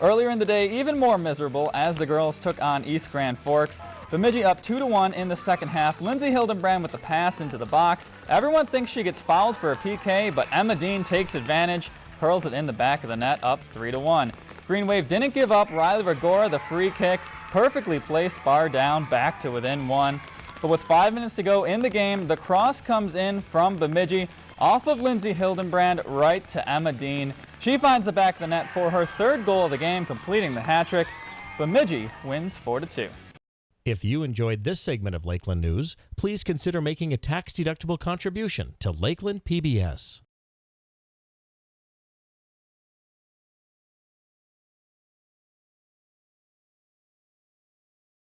Earlier in the day, even more miserable as the girls took on East Grand Forks. Bemidji up 2-1 in the second half. Lindsay Hildenbrand with the pass into the box. Everyone thinks she gets fouled for a PK, but Emma Dean takes advantage, curls it in the back of the net, up 3-1. Green Wave didn't give up. Riley Regora, the free kick, perfectly placed, bar down, back to within one. But with five minutes to go in the game, the cross comes in from Bemidji off of Lindsay Hildenbrand right to Emma Dean. She finds the back of the net for her third goal of the game, completing the hat trick. Bemidji wins 4-2. If you enjoyed this segment of Lakeland News, please consider making a tax-deductible contribution to Lakeland PBS.